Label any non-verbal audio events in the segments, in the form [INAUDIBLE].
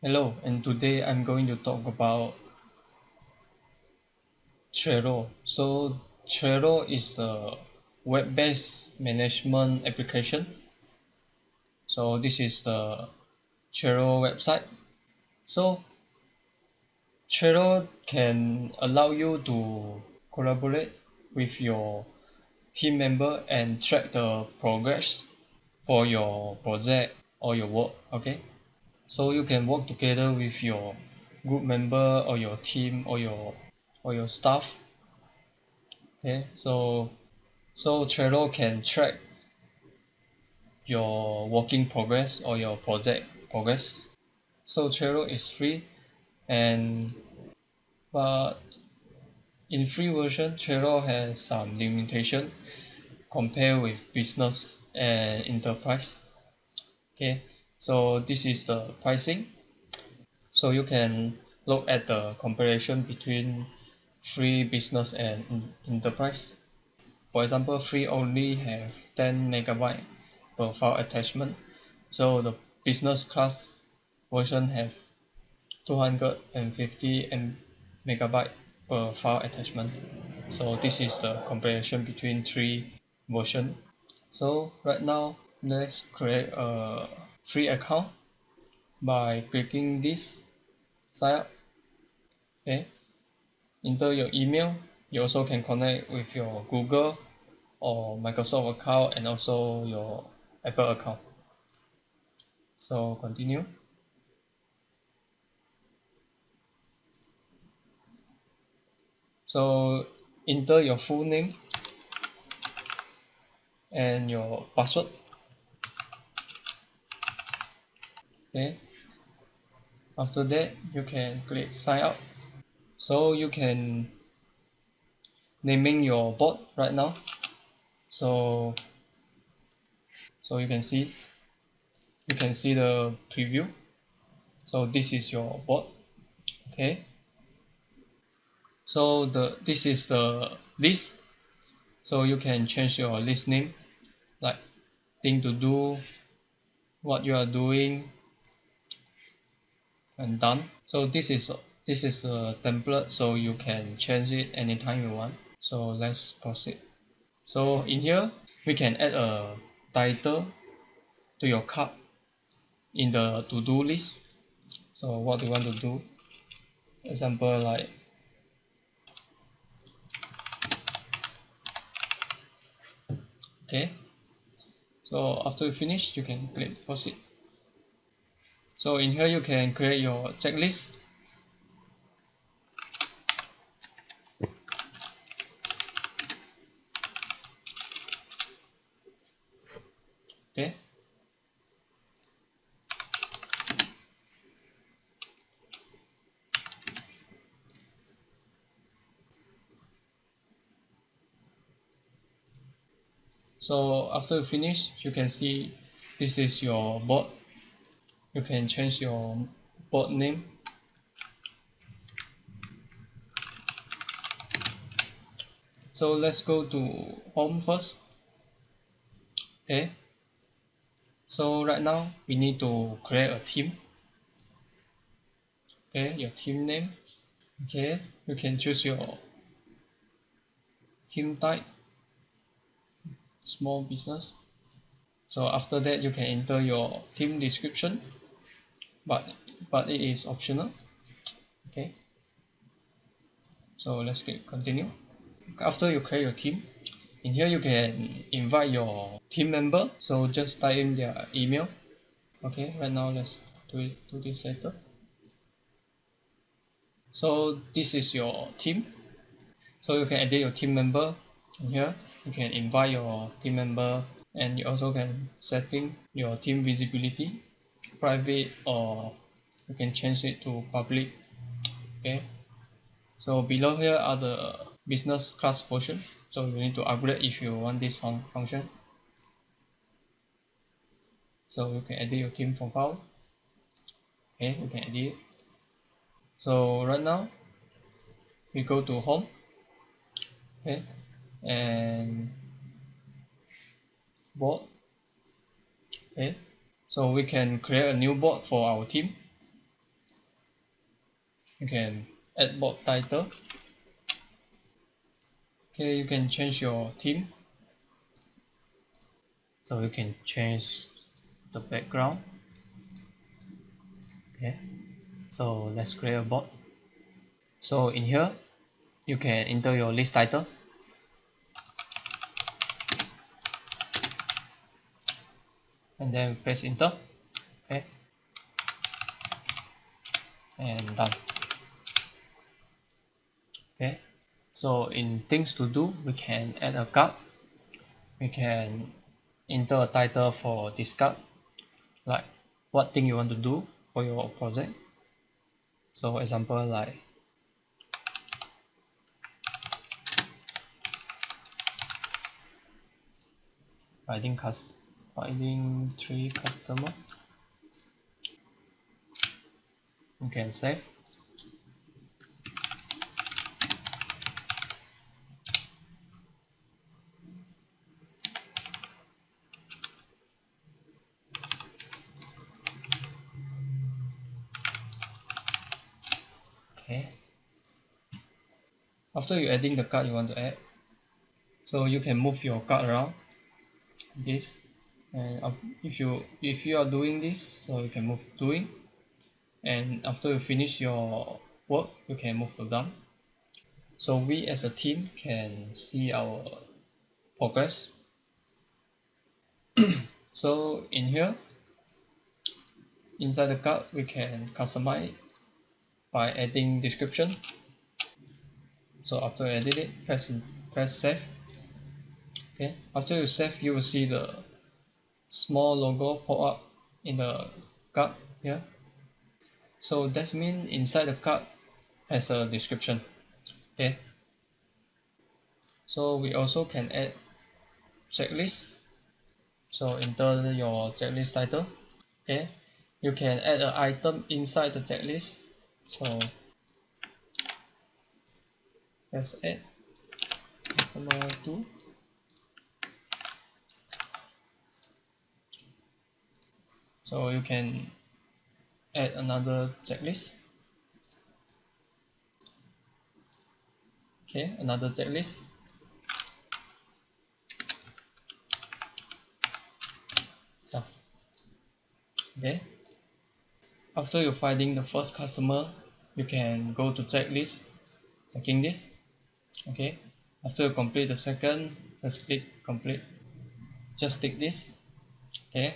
Hello, and today I'm going to talk about Trello. So Trello is a web-based management application. So this is the Trello website. So Trello can allow you to collaborate with your team member and track the progress for your project or your work okay so you can work together with your group member or your team or your or your staff. Okay so so Trello can track your working progress or your project progress. So Trello is free and but in free version Trello has some limitation compared with business and enterprise. Okay so this is the pricing. So you can look at the comparison between free business and enterprise. For example free only have 10 megabyte per file attachment. So the business class version have 250 M megabyte per file attachment. So this is the comparison between three version. So right now let's create a free account by clicking this sign up. Okay. Enter your email. You also can connect with your Google or Microsoft account and also your Apple account. So continue. So enter your full name and your password after that you can click sign up. So you can naming your bot right now. So so you can see you can see the preview. So this is your bot okay? So the this is the list. So you can change your list name like thing to do what you are doing and done. So this is this is a template so you can change it anytime you want. So let's proceed. So in here we can add a title to your card in the to-do list. So what do you want to do? Example like okay. So after you finish you can click proceed so in here you can create your checklist. Okay. So after you finish you can see this is your bot you can change your bot name. So let's go to home first. Okay. So right now we need to create a team. Okay your team name. Okay you can choose your team type. Small business so after that you can enter your team description but but it is optional. Okay. So let's continue. After you create your team in here you can invite your team member. So just type in their email. Okay right now let's do it do this later. So this is your team so you can edit your team member in here. You can invite your team member and you also can setting your team visibility private or you can change it to public okay? So below here are the business class version so you need to upgrade if you want this fun function. So you can edit your team profile. Okay you can edit. So right now we go to home. Okay and board. Okay. So we can create a new board for our team. You can add board title. Okay you can change your team. So you can change the background. Okay. So let's create a board. So in here you can enter your list title and then press enter. Okay. And done. Okay. So in things to do we can add a card. We can enter a title for this card. Like what thing you want to do for your project. So example like writing cust finding three customer. You can save. Okay. After you adding the card you want to add so you can move your card around. This and if you if you are doing this so you can move doing and after you finish your work you can move to done so we as a team can see our progress. [CLEARS THROAT] So in here inside the card we can customize by adding description. So after you edit it press press save. Okay. After you save you will see the small logo pop up in the card here. So that means inside the card has a description okay? So we also can add checklist. So enter your checklist title okay? You can add an item inside the checklist. So let's add customer 2 so you can add another checklist. Okay another checklist. Okay. After you finding the first customer you can go to checklist checking this okay. After you complete the second just click complete. Just tick this. Okay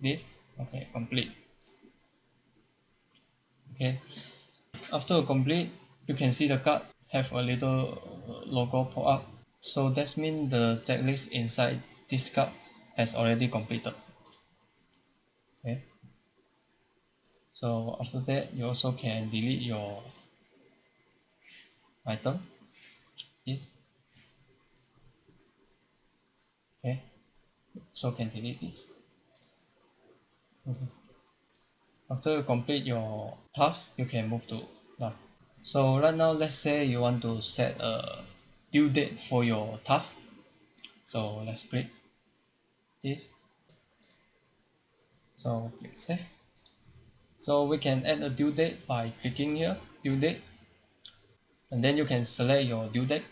this? Okay complete. Okay. After complete you can see the card have a little logo pop up. So that means the checklist inside this card has already completed. Okay. So after that you also can delete your item. This okay. So can delete this Mm-hmm. after you complete your task you can move to done so right now let's say you want to set a due date for your task. So let's click this. So click save. So we can add a due date by clicking here due date. And then you can select your due date.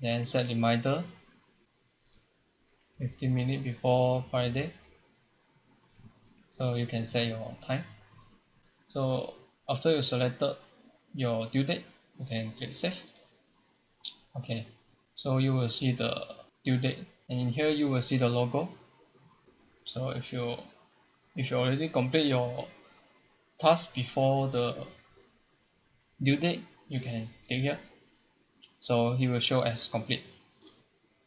Then set reminder. 15 minutes before Friday so you can set your time. So after you selected your due date you can click save. Okay. So you will see the due date. And in here you will see the logo. So if you if you already complete your task before the due date you can click here. So he will show as complete.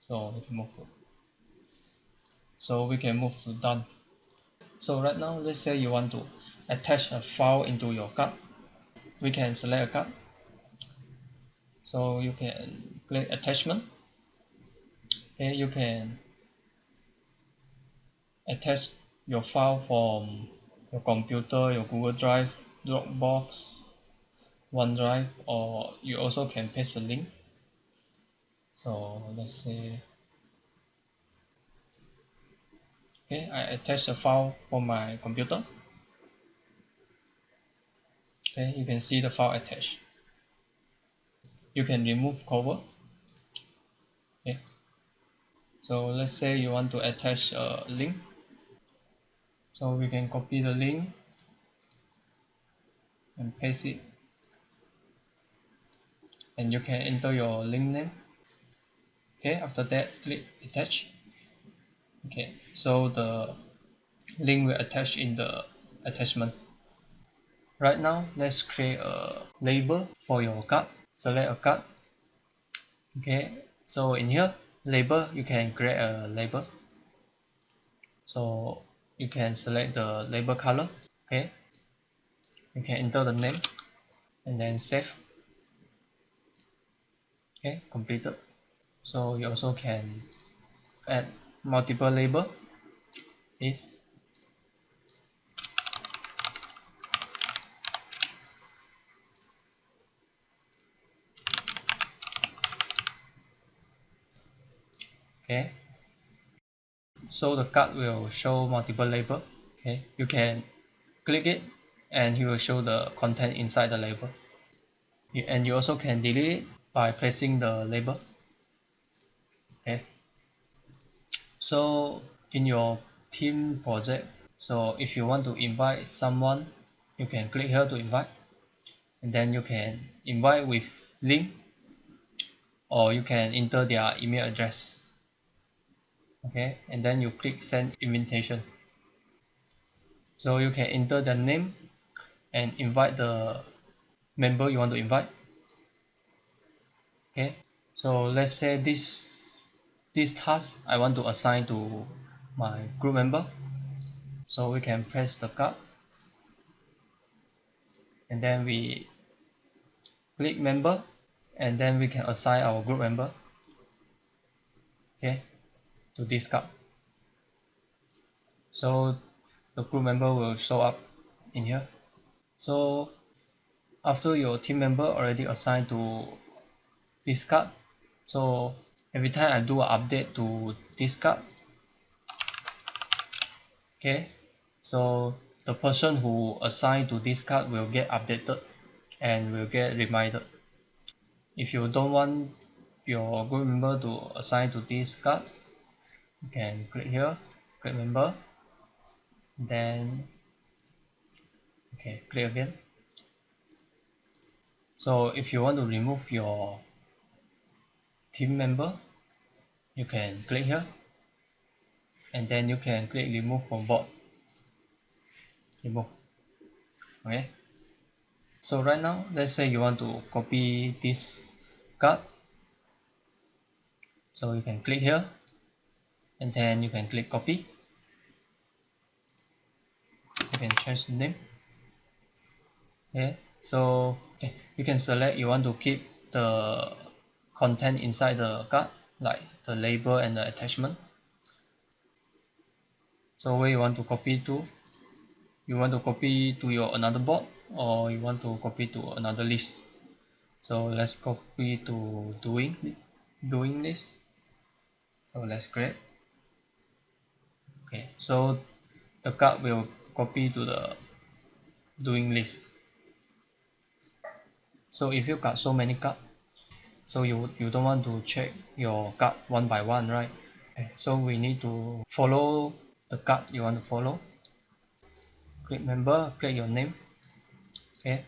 So we can move to so we can move to done so right now let's say you want to attach a file into your card. We can select a card. So you can click attachment. Okay you can attach your file from your computer your Google Drive Dropbox OneDrive or you also can paste a link. So let's say okay I attach a file for my computer. Okay you can see the file attached. You can remove cover. Okay. So let's say you want to attach a link. So we can copy the link and paste it. And you can enter your link name. Okay after that click attach okay so the link will attach in the attachment. Right now let's create a label for your card. Select a card. Okay so in here label you can create a label. So you can select the label color. Okay you can enter the name and then save. Okay completed. So you also can add multiple label is okay. So the card will show multiple label okay. You can click it and it will show the content inside the label. And you also can delete it by pressing the label okay so in your team project so if you want to invite someone you can click here to invite. And then you can invite with link or you can enter their email address. Okay and then you click send invitation. So you can enter the name and invite the member you want to invite. Okay so let's say this this task I want to assign to my group member. So we can press the card. And then we click member. And then we can assign our group member. Okay to this card. So the group member will show up in here. So after your team member already assigned to this card so every time I do an update to this card okay so the person who assigned to this card will get updated and will get reminded. If you don't want your group member to assign to this card you can click here click member then okay click again. So if you want to remove your team member you can click here. And then you can click remove from board. Remove. Okay. So right now let's say you want to copy this card. So you can click here. And then you can click copy. You can change the name. Okay. So okay, you can select you want to keep the content inside the card like the label and the attachment. So where you want to copy to? You want to copy to your another board or you want to copy to another list? So let's copy to doing doing this. So let's create. Okay so the card will copy to the doing list. So if you got so many card so you you don't want to check your card one by one right? So we need to follow the card you want to follow. Click member click your name. Okay.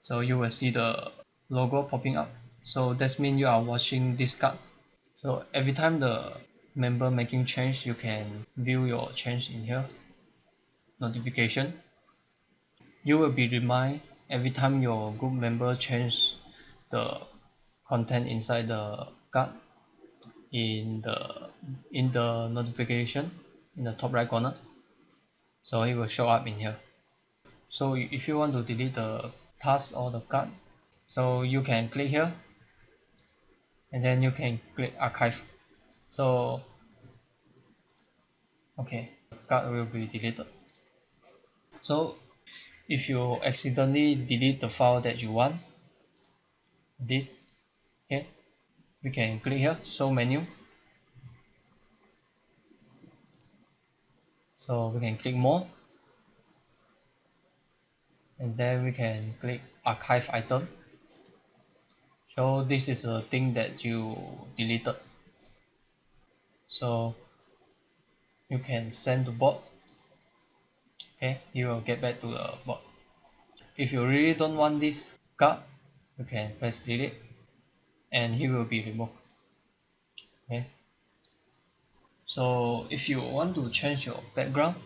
So you will see the logo popping up. So that's mean you are watching this card so every time the member making change you can view your change in here. Notification you will be remind every time your group member change the content inside the card in the in the notification in the top right corner. So it will show up in here. So if you want to delete the task or the card so you can click here and then you can click archive. So okay the card will be deleted. So if you accidentally delete the file that you want this okay we can click here show menu. So we can click more. And then we can click archive item. So this is a thing that you deleted. So you can send to bot okay you will get back to the bot if you really don't want this card you can press delete and he will be removed. Okay. So if you want to change your background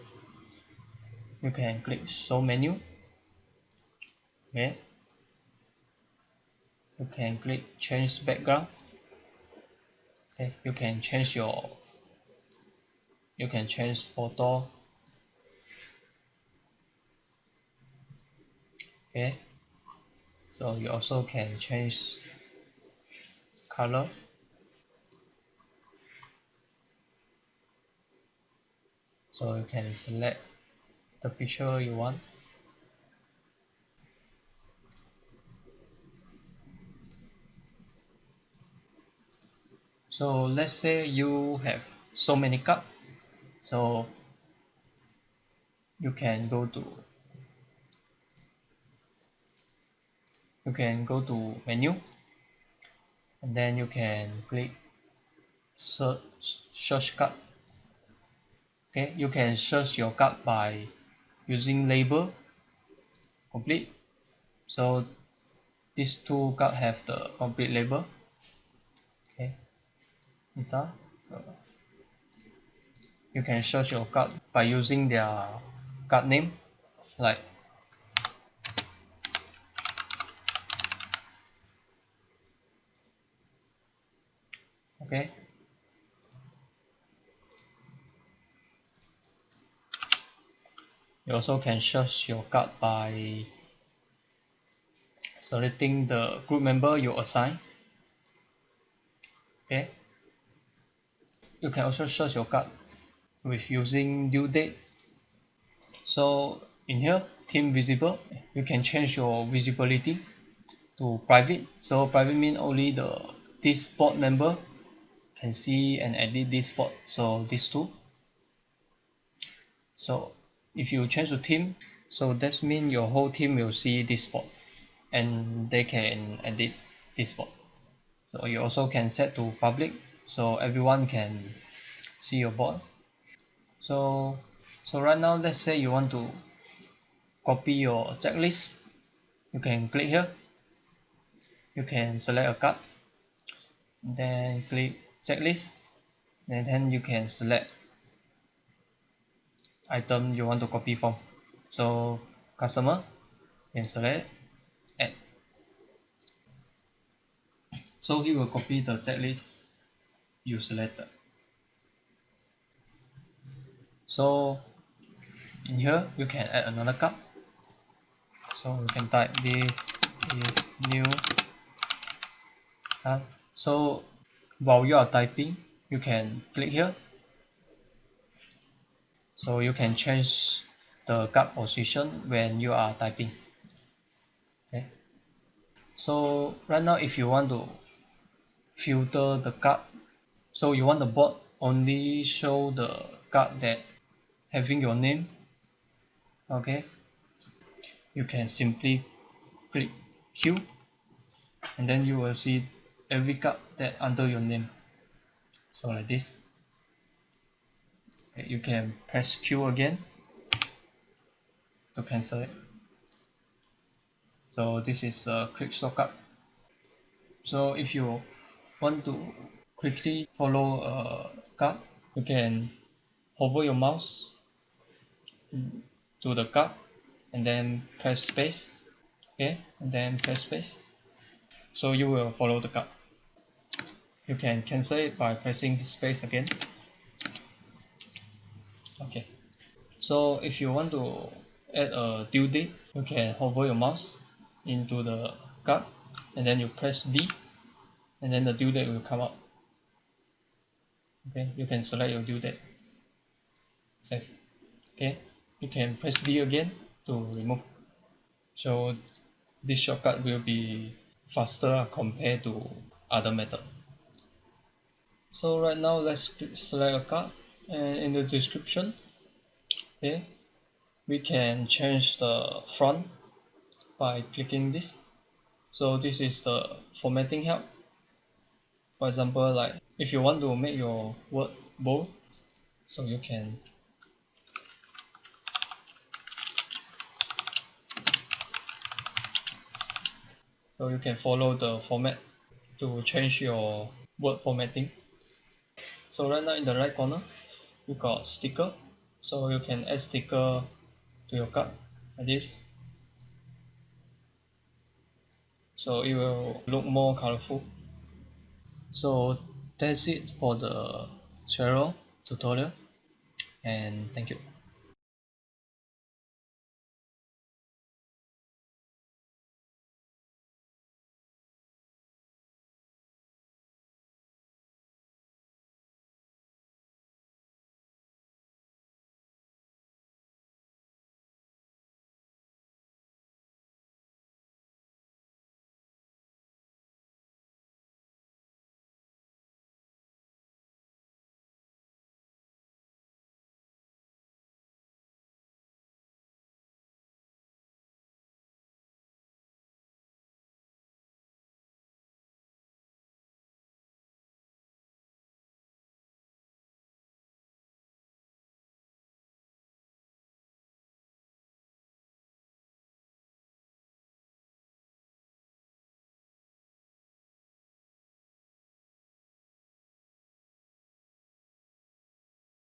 you can click show menu. Okay. You can click change background. Okay. You can change your you can change photo okay? So you also can change color. So you can select the picture you want. So let's say you have so many cup. So you can go to you can go to menu and then you can click search search card. Okay you can search your card by using label. Complete. So these two card have the complete label. Okay install. You can search your card by using their card name like okay. You also can search your card by selecting the group member you assign. Okay. You can also search your card with using due date. So in here team visible you can change your visibility to private. So private mean only the this board member can see and edit this board so these two. So if you change to team so that's mean your whole team will see this board and they can edit this board so you also can set to public so everyone can see your board. So so right now let's say you want to copy your checklist. You can click here. You can select a card. Then click checklist and then you can select item you want to copy from. So customer and select add. So he will copy the checklist you selected. So in here you can add another card. So you can type this is new. Uh, so while you are typing you can click here. So you can change the card position when you are typing. Okay. So right now if you want to filter the card so you want the board only show the card that having your name okay you can simply click Q and then you will see every card that under your name. So like this. Okay, you can press Q again to cancel it. So this is a quick shortcut so if you want to quickly follow a card you can hover your mouse to the card and then press space. Okay and then press space. So you will follow the card you can cancel it by pressing space again. Okay. So if you want to add a due date you can hover your mouse into the card and then you press D and then the due date will come up. Okay you can select your due date. Save okay you can press D again to remove. So this shortcut will be faster compared to other method so right now let's select a card and in the description okay we can change the font by clicking this. So this is the formatting help. For example like if you want to make your word bold so you can so you can follow the format to change your word formatting so right now in the right corner you got sticker. So you can add sticker to your card like this. So it will look more colorful. So that's it for the Trello tutorial. And thank you